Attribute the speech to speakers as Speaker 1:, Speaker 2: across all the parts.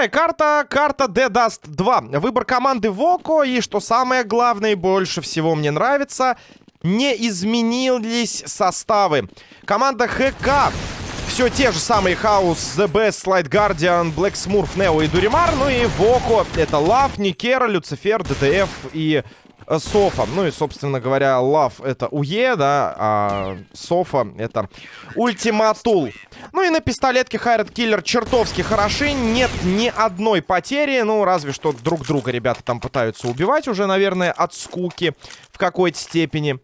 Speaker 1: Вторая карта, карта The Dust 2. Выбор команды Воко, и что самое главное и больше всего мне нравится, не изменились составы. Команда ХК все те же самые Хаус, The Best, Slide Guardian, Black Smurf, Нео и Дуримар. Ну и Воко. Это Лав, Никера, Люцифер, ДДФ и Софа. Ну и, собственно говоря, Лав это УЕ, да, а Софа это Ультиматул. Ну и на пистолетке Хайред Киллер чертовски хороши. Нет ни одной потери. Ну, разве что друг друга ребята там пытаются убивать уже, наверное, от скуки в какой-то степени.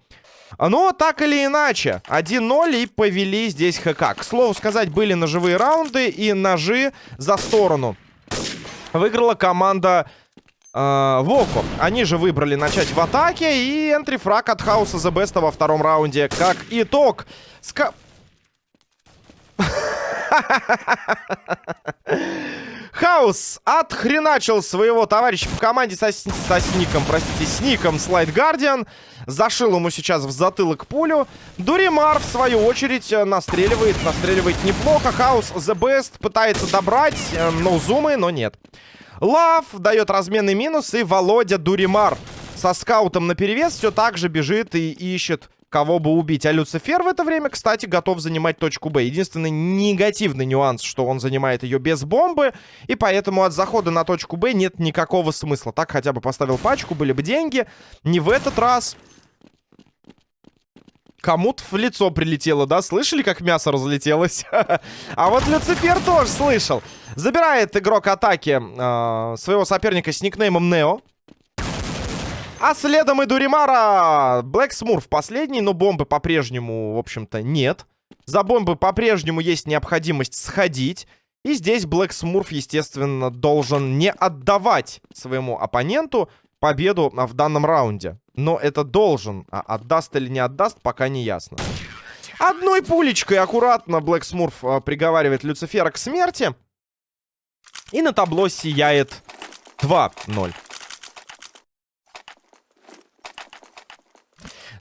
Speaker 1: Но так или иначе, 1-0 и повели здесь ХК. К слову сказать, были ножевые раунды и ножи за сторону. Выиграла команда э, Воко. Они же выбрали начать в атаке. И энтрифраг от Хауса The Best во втором раунде. Как итог. Ска... Хаус отхреначил своего товарища по команде со, со сником, простите, с ником Слайд Гардиан. Зашил ему сейчас в затылок пулю. Дуримар, в свою очередь, э, настреливает, настреливает неплохо. Хаус the best пытается добрать, э, но зумы, но нет. Лав дает разменный минус, и Володя Дуримар со скаутом на перевес все так же бежит и ищет кого бы убить. А Люцифер в это время, кстати, готов занимать точку Б. Единственный негативный нюанс, что он занимает ее без бомбы, и поэтому от захода на точку Б нет никакого смысла. Так хотя бы поставил пачку, были бы деньги. Не в этот раз. Кому-то в лицо прилетело, да? Слышали, как мясо разлетелось? А вот Люцифер тоже слышал. Забирает игрок атаки э, своего соперника с никнеймом Нео. А следом и Дуримара. Блэк Смурф последний, но бомбы по-прежнему, в общем-то, нет. За бомбы по-прежнему есть необходимость сходить. И здесь Блэк Смурф, естественно, должен не отдавать своему оппоненту победу в данном раунде. Но это должен. А отдаст или не отдаст, пока не ясно. Одной пулечкой аккуратно Блэк Смурф а, приговаривает Люцифера к смерти. И на табло сияет 2-0.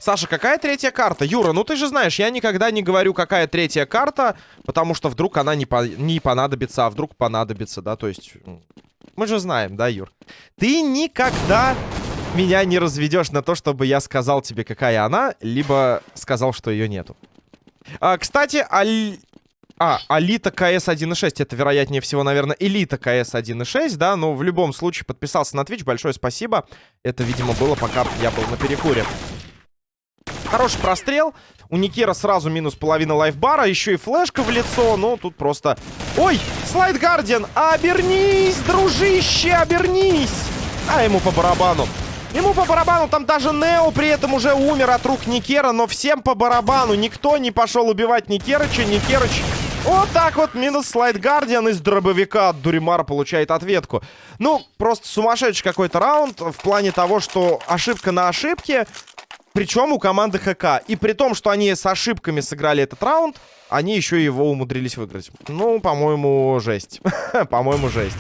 Speaker 1: Саша, какая третья карта? Юра, ну ты же знаешь, я никогда не говорю, какая третья карта, потому что вдруг она не, по не понадобится, а вдруг понадобится, да, то есть... Мы же знаем, да, Юр? Ты никогда меня не разведешь на то, чтобы я сказал тебе, какая она, либо сказал, что ее нету. А, кстати, Аль... А, Алита КС 1.6. Это, вероятнее всего, наверное, Элита КС 1.6, да? Но в любом случае подписался на Twitch. Большое спасибо. Это, видимо, было, пока я был на перекуре. Хороший прострел. У Никера сразу минус половина лайфбара. Еще и флешка в лицо. Ну, тут просто... Ой, Слайд Гардиан, обернись, дружище, обернись. А ему по барабану. Ему по барабану, там даже Нео при этом уже умер от рук Никера, но всем по барабану. Никто не пошел убивать Никерыча. Никерыч вот так вот минус слайд Гардиан из дробовика от Дуримара получает ответку. Ну, просто сумасшедший какой-то раунд в плане того, что ошибка на ошибке. Причем у команды ХК. И при том, что они с ошибками сыграли этот раунд, они еще его умудрились выиграть. Ну, по-моему, жесть. по-моему, жесть.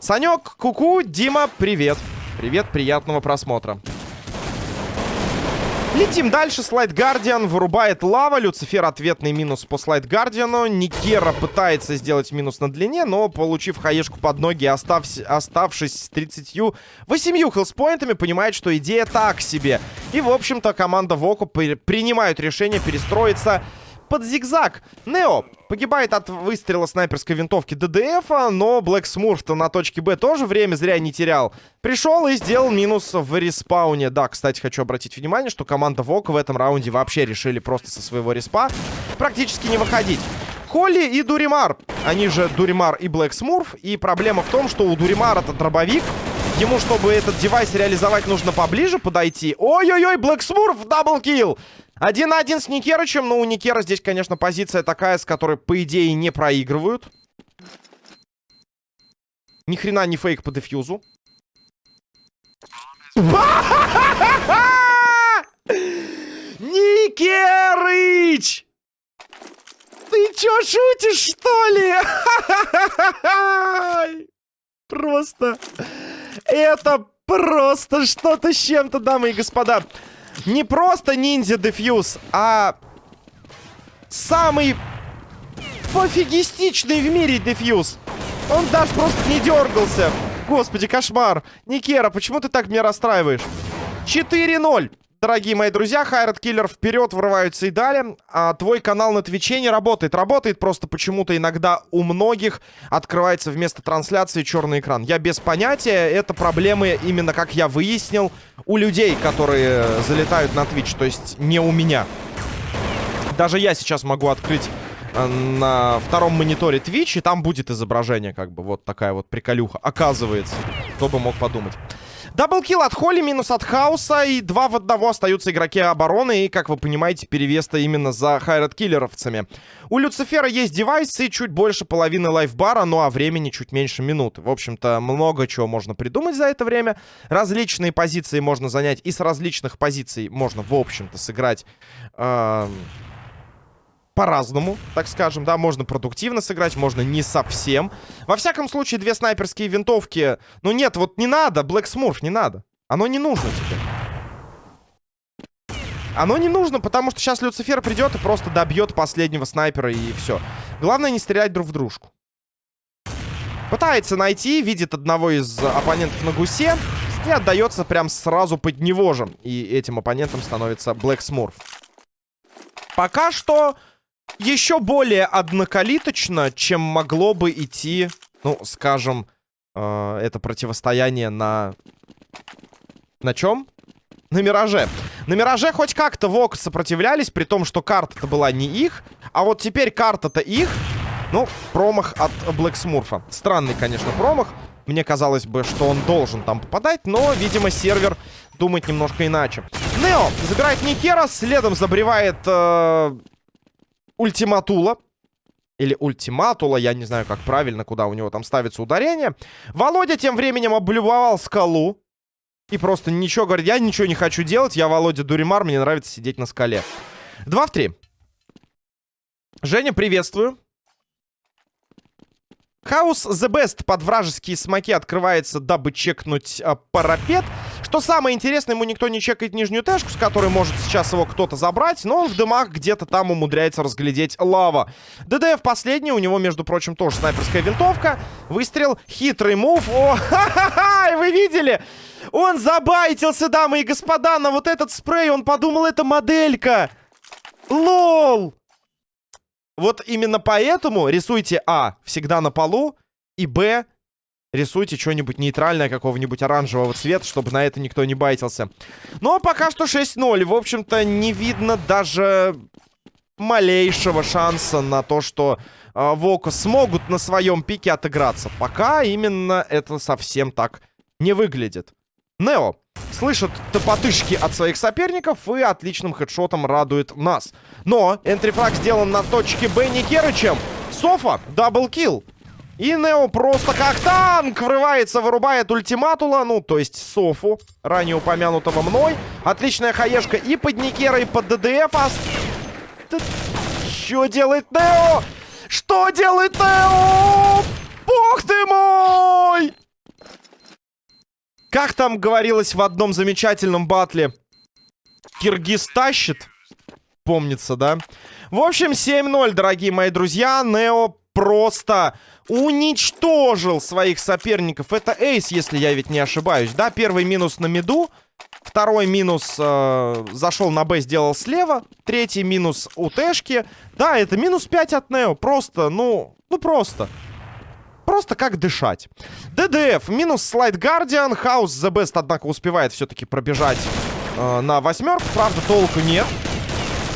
Speaker 1: Санек, куку, -ку, Дима, привет. Привет, приятного просмотра. Летим дальше. Слайд Гардиан вырубает лава. Люцифер ответный минус по Слайд Гардиану. Никера пытается сделать минус на длине, но, получив хаешку под ноги, остав... оставшись с 38 хелспоинтами, понимает, что идея так себе. И, в общем-то, команда Воку при... принимает решение перестроиться под зигзаг. Нео погибает от выстрела снайперской винтовки ДДФ, но Блэк Смурф-то на точке Б тоже время зря не терял. Пришел и сделал минус в респауне. Да, кстати, хочу обратить внимание, что команда ВОК в этом раунде вообще решили просто со своего респа практически не выходить. Холли и Дуримар. Они же Дуримар и Блэк Смурф. И проблема в том, что у Дуримара это дробовик. Ему, чтобы этот девайс реализовать, нужно поближе подойти. Ой-ой-ой, Black Smurf, double kill! Один на один с Никерычем. Но у Никера здесь, конечно, позиция такая, с которой, по идее, не проигрывают. Ни хрена не фейк по defuse у. Никерыч! Ты чё, шутишь, что ли? Просто... Это просто что-то с чем-то, дамы и господа. Не просто ниндзя дефьюз, а самый пофигистичный в мире дефьюз. Он даже просто не дергался. Господи, кошмар. Никера, почему ты так меня расстраиваешь? 4-0. Дорогие мои друзья, Хайрат Киллер вперед врываются и далее. А твой канал на Твиче не работает. Работает просто почему-то иногда у многих открывается вместо трансляции черный экран. Я без понятия. Это проблемы именно, как я выяснил, у людей, которые залетают на Twitch. То есть не у меня. Даже я сейчас могу открыть э, на втором мониторе Twitch, и там будет изображение, как бы, вот такая вот приколюха. Оказывается, кто бы мог подумать. Даблкил от Холли, минус от Хауса. И два в одного остаются игроки обороны. И, как вы понимаете, перевес-то именно за хайрат-киллеровцами. У Люцифера есть девайсы, чуть больше половины лайфбара, ну а времени чуть меньше минуты. В общем-то, много чего можно придумать за это время. Различные позиции можно занять. И с различных позиций можно, в общем-то, сыграть... Э по-разному, так скажем, да, можно продуктивно сыграть, можно не совсем. Во всяком случае, две снайперские винтовки, ну нет, вот не надо, Black Smurf, не надо. Оно не нужно тебе. Оно не нужно, потому что сейчас Люцифер придет и просто добьет последнего снайпера и все. Главное не стрелять друг в дружку. Пытается найти, видит одного из оппонентов на гусе и отдается прям сразу под него же. И этим оппонентом становится Black Smurf. Пока что еще более однокалиточно, чем могло бы идти, ну, скажем, э, это противостояние на... На чем? На Мираже. На Мираже хоть как-то ВОК сопротивлялись, при том, что карта-то была не их. А вот теперь карта-то их. Ну, промах от Блэк Смурфа. Странный, конечно, промах. Мне казалось бы, что он должен там попадать, но, видимо, сервер думает немножко иначе. Нео забирает Никера, следом забревает э, Ультиматула. Или ультиматула, я не знаю, как правильно, куда у него там ставится ударение. Володя тем временем облюбовал скалу. И просто ничего говорит, я ничего не хочу делать, я Володя Дуримар, мне нравится сидеть на скале. Два в три. Женя, приветствую. Хаус The Best под вражеские смоки открывается, дабы чекнуть э, парапет. Что самое интересное, ему никто не чекает нижнюю тэшку, с которой может сейчас его кто-то забрать, но он в дымах где-то там умудряется разглядеть лава. ДДФ последний, у него, между прочим, тоже снайперская винтовка. Выстрел, хитрый мув. О, ха-ха-ха, вы видели? Он забайтился, дамы и господа, на вот этот спрей. Он подумал, это моделька. Лол! Вот именно поэтому рисуйте А всегда на полу и Б Рисуйте что-нибудь нейтральное, какого-нибудь оранжевого цвета, чтобы на это никто не байтился. Но пока что 6-0. В общем-то, не видно даже малейшего шанса на то, что э, Вока смогут на своем пике отыграться. Пока именно это совсем так не выглядит. Нео слышит топотышки от своих соперников и отличным хедшотом радует нас. Но entry frag сделан на точке Б Никерычем. Софа, double kill. И Нео просто как танк врывается, вырубает ультиматула, ну, то есть Софу, ранее упомянутого мной. Отличная хаешка и под Никера, и под ДДФ. А... Что делает Нео? Что делает Нео? Бог ты мой! Как там говорилось в одном замечательном батле? Киргиз тащит? Помнится, да? В общем, 7-0, дорогие мои друзья. Нео просто уничтожил своих соперников. Это эйс, если я ведь не ошибаюсь. Да, первый минус на миду. Второй минус э, зашел на Б, сделал слева. Третий минус у Тэшки. Да, это минус 5 от Нео. Просто, ну, ну просто. Просто как дышать. ДДФ, минус слайд Гардиан. Хаус The Best, однако, успевает все-таки пробежать э, на восьмерку. Правда, толку нет.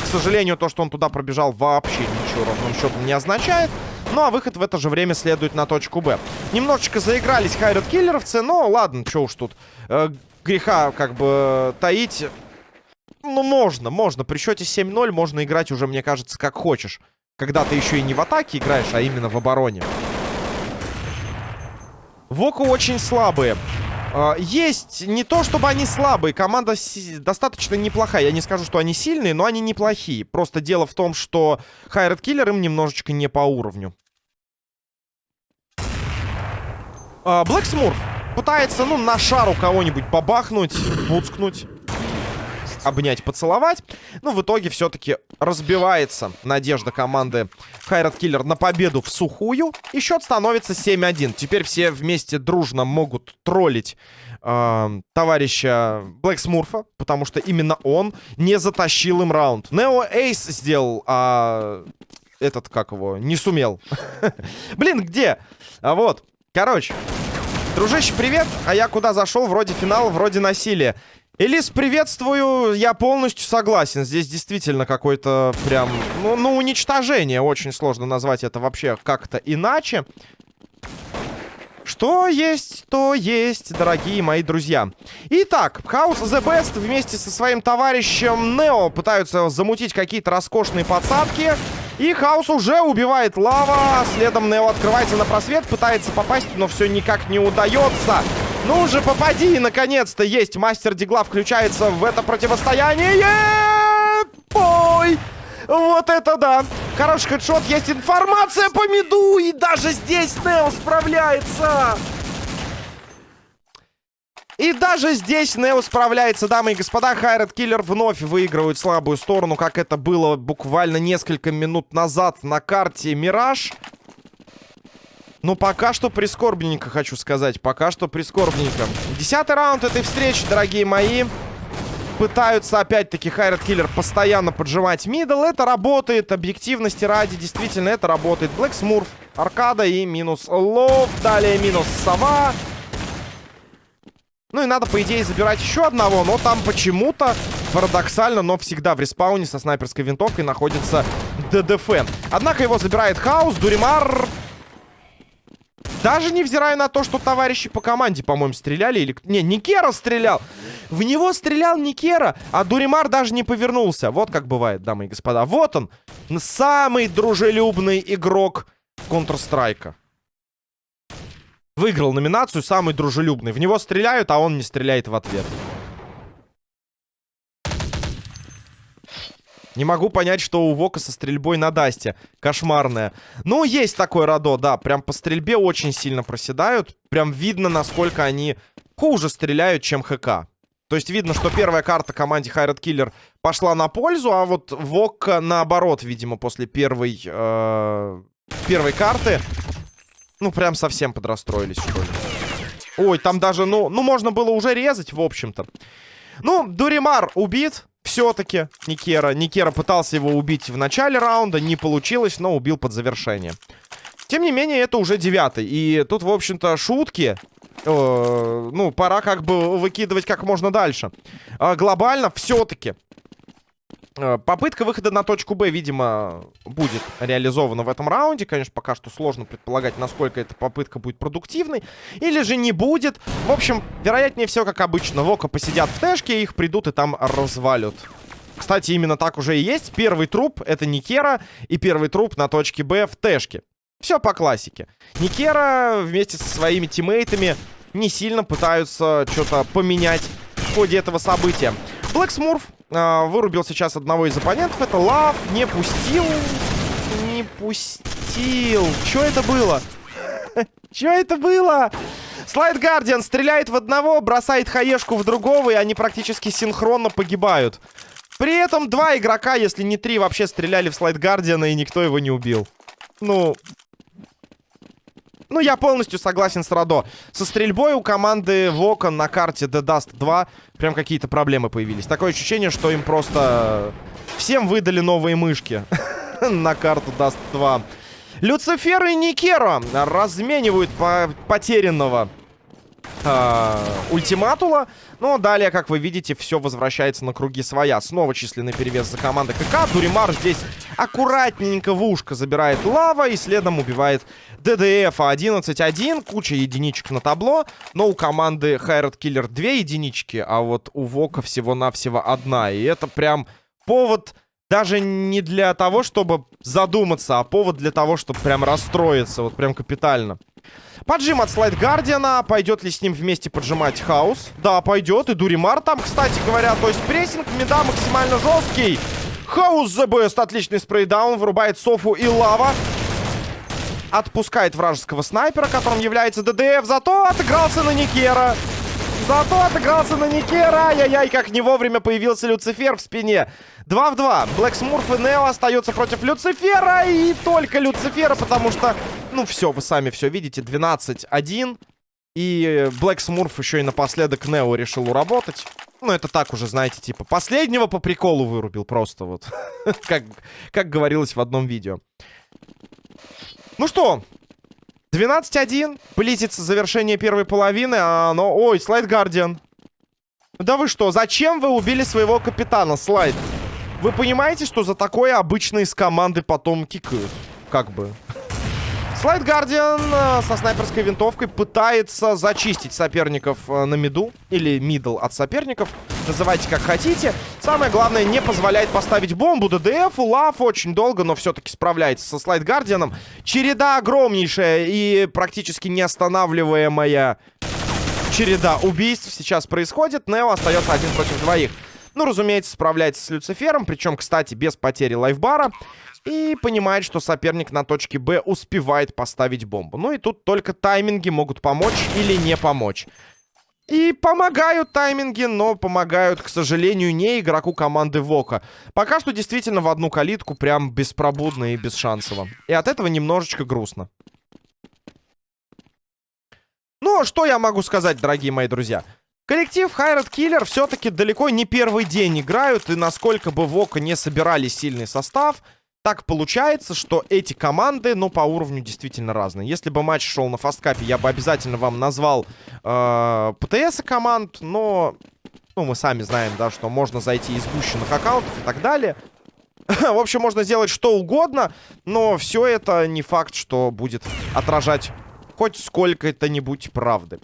Speaker 1: К сожалению, то, что он туда пробежал, вообще ничего ровным счетом не означает. Ну, а выход в это же время следует на точку Б. Немножечко заигрались хайрат киллеровцы, но ладно, что уж тут э, греха как бы таить. Ну, можно, можно. При счете 7-0 можно играть уже, мне кажется, как хочешь. Когда ты еще и не в атаке играешь, а именно в обороне. Воку очень слабые. А, есть не то, чтобы они слабые. Команда достаточно неплохая. Я не скажу, что они сильные, но они неплохие. Просто дело в том, что Хайред Киллер им немножечко не по уровню. Блэк Смурф пытается, ну, на шару кого-нибудь побахнуть, буцкнуть. Обнять, поцеловать. Но в итоге все-таки разбивается надежда команды Хайрат Киллер на победу в сухую. И счет становится 7-1. Теперь все вместе дружно могут троллить э, товарища Блэк Смурфа, потому что именно он не затащил им раунд. Нео Эйс сделал, а этот, как его, не сумел. Блин, где? А вот, короче. Дружище, привет. А я куда зашел? Вроде финал, вроде насилие. Элис, приветствую. Я полностью согласен. Здесь действительно какое-то прям... Ну, ну, уничтожение. Очень сложно назвать это вообще как-то иначе. Что есть, то есть, дорогие мои друзья. Итак, House The Best вместе со своим товарищем Нео пытаются замутить какие-то роскошные подсадки. И Хаус уже убивает лава. Следом Нео открывается на просвет, пытается попасть, но все никак не удается. Ну же, попади, наконец-то есть. Мастер Дигла включается в это противостояние. Ой! Вот это да! Хороший хедшот, есть информация по миду, и даже здесь Нео справляется! И даже здесь Нео справляется, дамы и господа. Хайред Киллер вновь выигрывает слабую сторону, как это было буквально несколько минут назад на карте Мираж. Но пока что прискорбненько, хочу сказать. Пока что прискорбненько. Десятый раунд этой встречи, дорогие мои пытаются опять-таки Хайрат Киллер постоянно поджимать middle. Это работает, объективности ради, действительно это работает. Black Smurf, Аркада и минус Лов. Далее минус Сова. Ну и надо, по идее, забирать еще одного, но там почему-то, парадоксально, но всегда в респауне со снайперской винтовкой находится ДДФ. Однако его забирает Хаус, Дуримар даже невзирая на то, что товарищи по команде, по-моему, стреляли. Или... Не, Никера стрелял. В него стрелял Никера, а Дуримар даже не повернулся. Вот как бывает, дамы и господа. Вот он, самый дружелюбный игрок Counter-Strike. Выиграл номинацию «Самый дружелюбный». В него стреляют, а он не стреляет в ответ. Не могу понять, что у Вока со стрельбой на Дасте. Кошмарная. Ну, есть такой Радо, да. Прям по стрельбе очень сильно проседают. Прям видно, насколько они хуже стреляют, чем ХК. То есть видно, что первая карта команде Хайрат Киллер пошла на пользу, а вот Вок наоборот, видимо, после первой, э, первой карты, ну, прям совсем подрастроились, что ли. Ой, там даже, ну, ну, можно было уже резать, в общем-то. Ну, Дуримар убит все-таки Никера. Никера пытался его убить в начале раунда, не получилось, но убил под завершение. Тем не менее, это уже девятый. И тут, в общем-то, шутки э, ну, пора как бы выкидывать как можно дальше. Э, глобально все-таки попытка выхода на точку Б, видимо, будет реализована в этом раунде. Конечно, пока что сложно предполагать, насколько эта попытка будет продуктивной. Или же не будет. В общем, вероятнее всего, как обычно, Вока посидят в тэшке, их придут и там развалят. Кстати, именно так уже и есть. Первый труп — это Никера, и первый труп на точке Б в тэшке. Все по классике. Никера вместе со своими тиммейтами не сильно пытаются что-то поменять в ходе этого события. Блэк Смурф э, вырубил сейчас одного из оппонентов. Это Лав. Не пустил. Не пустил. Что это было? Что это было? Слайд Гардиан стреляет в одного, бросает хаешку в другого, и они практически синхронно погибают. При этом два игрока, если не три, вообще стреляли в Слайд Гардиана, и никто его не убил. Ну, ну, я полностью согласен с Радо. Со стрельбой у команды Вокон на карте The Dust 2 прям какие-то проблемы появились. Такое ощущение, что им просто всем выдали новые мышки на карту Dust 2. Люцифер и Никеро разменивают по потерянного э, ультиматула. Но далее, как вы видите, все возвращается на круги своя. Снова численный перевес за командой КК. Дуримар здесь аккуратненько в ушко забирает лава и следом убивает ДДФ 11-1. Куча единичек на табло. Но у команды Хайрат Киллер две единички, а вот у Вока всего-навсего одна. И это прям повод... Даже не для того, чтобы задуматься, а повод для того, чтобы прям расстроиться. Вот прям капитально. Поджим от Слайд Гардиана. Пойдет ли с ним вместе поджимать Хаус? Да, пойдет. И Дуримар там, кстати говоря. То есть прессинг меда максимально жесткий. Хаус best. Отличный спрейдаун. Вырубает Софу и Лава. Отпускает вражеского снайпера, которым является ДДФ. Зато отыгрался на Никера. Зато отыгрался на Никера. Ай-яй-яй, как не вовремя появился Люцифер в спине. 2 в 2. Блэк Смурф и Нео остаются против Люцифера. И только Люцифера, потому что... Ну все, вы сами все видите. 12-1. И Блэк Смурф еще и напоследок Нео решил уработать. Ну, это так уже, знаете, типа, последнего по приколу вырубил просто вот. как, как говорилось в одном видео. Ну что, 12-1. Близится завершение первой половины, а оно... Ой, Slide Guardian. Да вы что, зачем вы убили своего капитана, Слайд? Вы понимаете, что за такое обычно из команды потом кикают? Как бы. Slide Guardian э, со снайперской винтовкой пытается зачистить соперников э, на миду. Или middle от соперников. Называйте как хотите. Самое главное, не позволяет поставить бомбу ДДФ. Лав очень долго, но все-таки справляется со Slide Guardian ом. Череда огромнейшая и практически неостанавливаемая череда убийств сейчас происходит. Нео остается один против двоих. Ну, разумеется, справляется с Люцифером. Причем, кстати, без потери лайфбара. И понимает, что соперник на точке Б успевает поставить бомбу. Ну и тут только тайминги могут помочь или не помочь. И помогают тайминги, но помогают, к сожалению, не игроку команды Вока. Пока что действительно в одну калитку прям беспробудно и бесшансово. И от этого немножечко грустно. Ну, что я могу сказать, дорогие мои друзья? Коллектив Хайрат Киллер все-таки далеко не первый день играют. И насколько бы Вока не собирали сильный состав так получается, что эти команды, ну, по уровню действительно разные. Если бы матч шел на фасткапе, я бы обязательно вам назвал э, ПТС команд, но, ну, мы сами знаем, да, что можно зайти из гущенных аккаунтов и так далее. В общем, можно сделать что угодно, но все это не факт, что будет отражать хоть сколько-то-нибудь правды.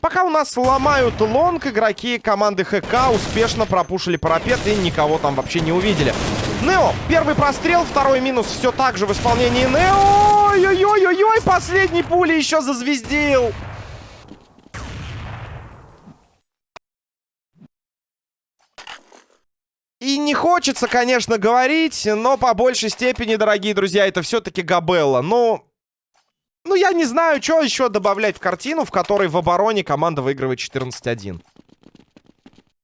Speaker 1: Пока у нас ломают лонг, игроки команды ХК успешно пропушили парапет и никого там вообще не увидели. Нео, первый прострел, второй минус все так же в исполнении Нео. Ой-ой-ой-ой, последний пули еще зазвездил. И не хочется, конечно, говорить, но по большей степени, дорогие друзья, это все-таки Габелла. Ну, ну, я не знаю, что еще добавлять в картину, в которой в обороне команда выигрывает 14-1.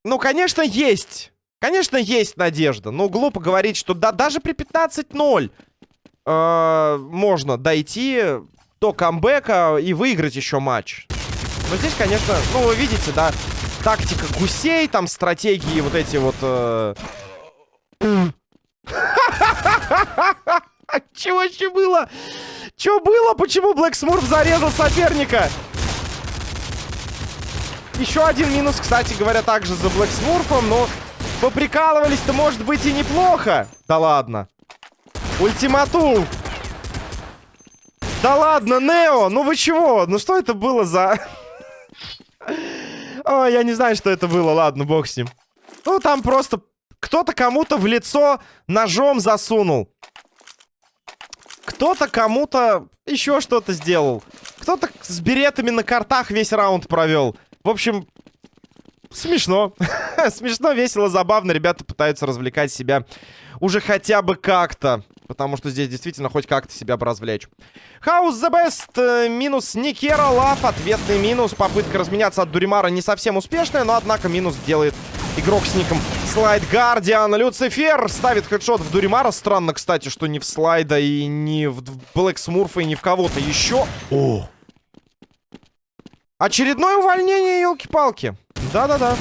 Speaker 1: Ну, конечно, есть. Конечно, есть надежда. Но глупо говорить, что да, даже при 15-0 э, можно дойти до камбэка и выиграть еще матч. Но здесь, конечно, ну, вы видите, да, тактика гусей, там стратегии вот эти вот... Э... Чего еще было? Что было? Почему Блэк Смурф зарезал соперника? Еще один минус, кстати говоря, также за Блэк Смурфом, но поприкалывались-то, может быть, и неплохо. Да ладно. Ультиматум. Да ладно, Нео, ну вы чего? Ну что это было за... О, я не знаю, что это было, ладно, бог с ним. Ну, там просто кто-то кому-то в лицо ножом засунул. Кто-то кому-то еще что-то сделал. Кто-то с беретами на картах весь раунд провел. В общем, смешно. смешно, весело, забавно. Ребята пытаются развлекать себя уже хотя бы как-то. Потому что здесь действительно хоть как-то себя развлечь. Хаус the best. Э, минус Никера Лав. Ответный минус. Попытка разменяться от Дуримара не совсем успешная. Но, однако, минус делает игрок с ником Слайд Гардиан. Люцифер ставит хедшот в Дуримара. Странно, кстати, что не в Слайда и не в Блэк Смурфа и не в кого-то еще. О! Очередное увольнение, елки-палки. Да-да-да.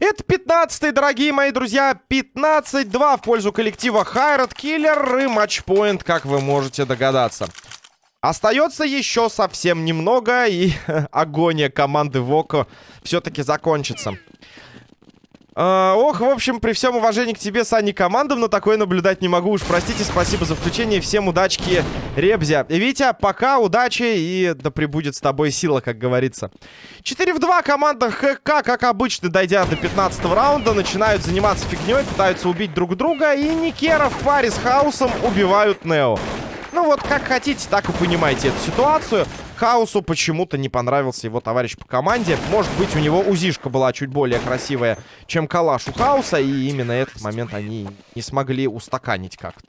Speaker 1: Это 15-й, дорогие мои друзья. 15-2 в пользу коллектива Хайрат Киллер и матчпоинт, как вы можете догадаться. Остается еще совсем немного, и агония команды Воко все-таки закончится. Uh, ох, в общем, при всем уважении к тебе, Сани, командам, но такое наблюдать не могу. Уж простите, спасибо за включение. Всем удачки, Ребзя. Витя, пока, удачи и да пребудет с тобой сила, как говорится. 4 в 2 команда ХК, как обычно, дойдя до 15 раунда, начинают заниматься фигней, пытаются убить друг друга. И Никера в паре с Хаусом убивают Нео. Ну вот, как хотите, так и понимаете эту ситуацию. Хаусу почему-то не понравился его товарищ по команде. Может быть, у него узишка была чуть более красивая, чем калаш у Хауса. И именно этот момент они не смогли устаканить как-то.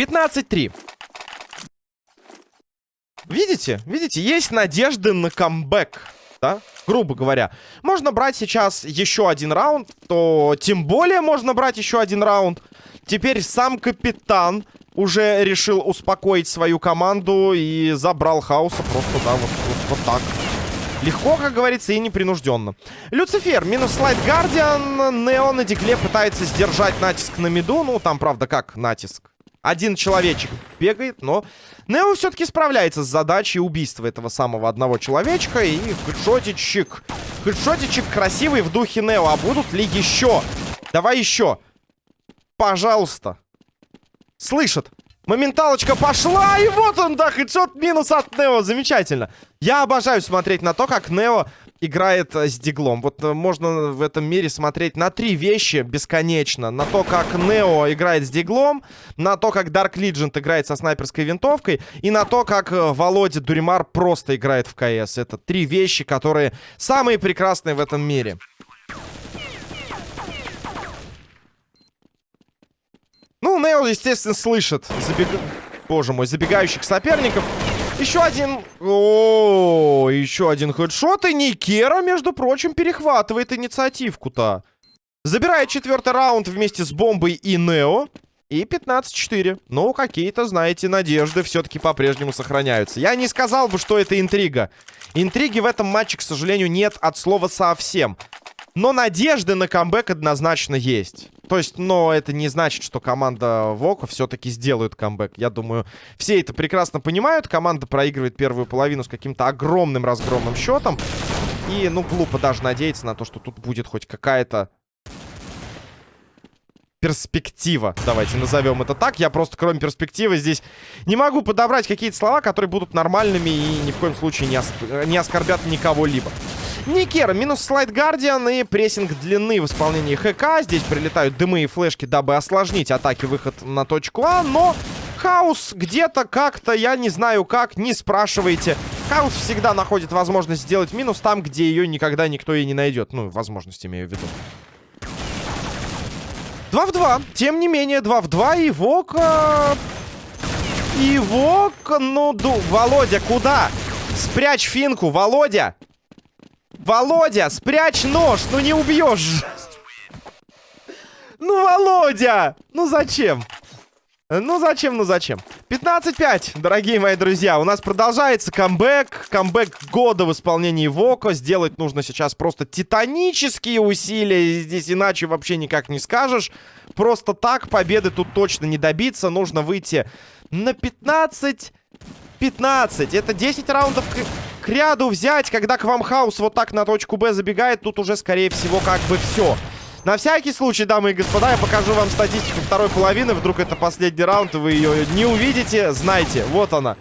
Speaker 1: 15-3. видите? Видите? Есть надежды на камбэк. Да? Грубо говоря. Можно брать сейчас еще один раунд, то тем более можно брать еще один раунд. Теперь сам капитан уже решил успокоить свою команду и забрал хаоса просто, да, вот, вот, вот так. Легко, как говорится, и непринужденно. Люцифер, минус слайд Гардиан. Нео на дигле пытается сдержать натиск на миду. Ну, там, правда, как натиск? Один человечек бегает, но Нео все-таки справляется с задачей убийства этого самого одного человечка. И хедшотичек. Хедшотичек красивый в духе Нео. А будут ли еще? Давай еще. Пожалуйста. Слышат. Моменталочка пошла, и вот он, да, хедшот минус от Нео. Замечательно. Я обожаю смотреть на то, как Нео играет э, с диглом. Вот э, можно в этом мире смотреть на три вещи бесконечно. На то, как Нео играет с диглом, на то, как Dark Legend играет со снайперской винтовкой, и на то, как э, Володя Дуримар просто играет в КС. Это три вещи, которые самые прекрасные в этом мире. Ну, Нео, естественно, слышит забег... Боже мой, забегающих соперников. Еще один... О, еще один хедшот. И Никера, между прочим, перехватывает инициативку-то. Забирает четвертый раунд вместе с Бомбой и Нео. И 15-4. Ну, какие-то, знаете, надежды все-таки по-прежнему сохраняются. Я не сказал бы, что это интрига. Интриги в этом матче, к сожалению, нет от слова совсем. Но надежды на камбэк однозначно есть. То есть, но это не значит, что команда Вока все-таки сделает камбэк. Я думаю, все это прекрасно понимают. Команда проигрывает первую половину с каким-то огромным разгромным счетом. И, ну, глупо даже надеяться на то, что тут будет хоть какая-то перспектива. Давайте назовем это так. Я просто, кроме перспективы, здесь не могу подобрать какие-то слова, которые будут нормальными и ни в коем случае не, ос не оскорбят никого-либо. Никера, минус слайд Гардиан и прессинг длины в исполнении ХК. Здесь прилетают дымы и флешки, дабы осложнить атаки выход на точку А, но... Хаус где-то как-то, я не знаю как, не спрашивайте. Хаус всегда находит возможность сделать минус там, где ее никогда никто и не найдет. Ну, возможность имею в виду. 2 в 2. Тем не менее, 2 в 2. И Вока... И Вока... Ну, ду... Володя, куда? Спрячь финку, Володя! Володя, спрячь нож, ну не убьешь. Ну, Володя! Ну зачем? Ну зачем, ну зачем? 15-5, дорогие мои друзья. У нас продолжается камбэк. Камбэк года в исполнении Воко. Сделать нужно сейчас просто титанические усилия. Здесь иначе вообще никак не скажешь. Просто так победы тут точно не добиться. Нужно выйти на 15... 15. Это 10 раундов к ряду взять, когда к вам хаус вот так на точку Б забегает, тут уже, скорее всего, как бы все. На всякий случай, дамы и господа, я покажу вам статистику второй половины. Вдруг это последний раунд, вы ее не увидите. Знайте, вот она.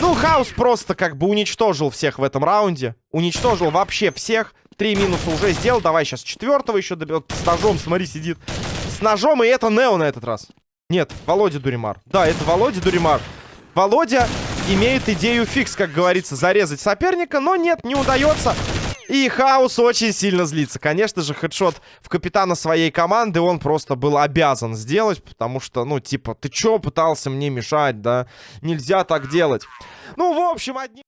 Speaker 1: Ну, Хаус просто как бы уничтожил всех в этом раунде. Уничтожил вообще всех. Три минуса уже сделал. Давай сейчас четвертого еще добьет. С ножом, смотри, сидит. С ножом, и это Нео на этот раз. Нет, Володя Дуримар. Да, это Володя Дуримар. Володя имеет идею фикс, как говорится, зарезать соперника, но нет, не удается. И Хаус очень сильно злится. Конечно же, хедшот в капитана своей команды он просто был обязан сделать, потому что, ну, типа, ты чё пытался мне мешать, да? Нельзя так делать. Ну, в общем, одни...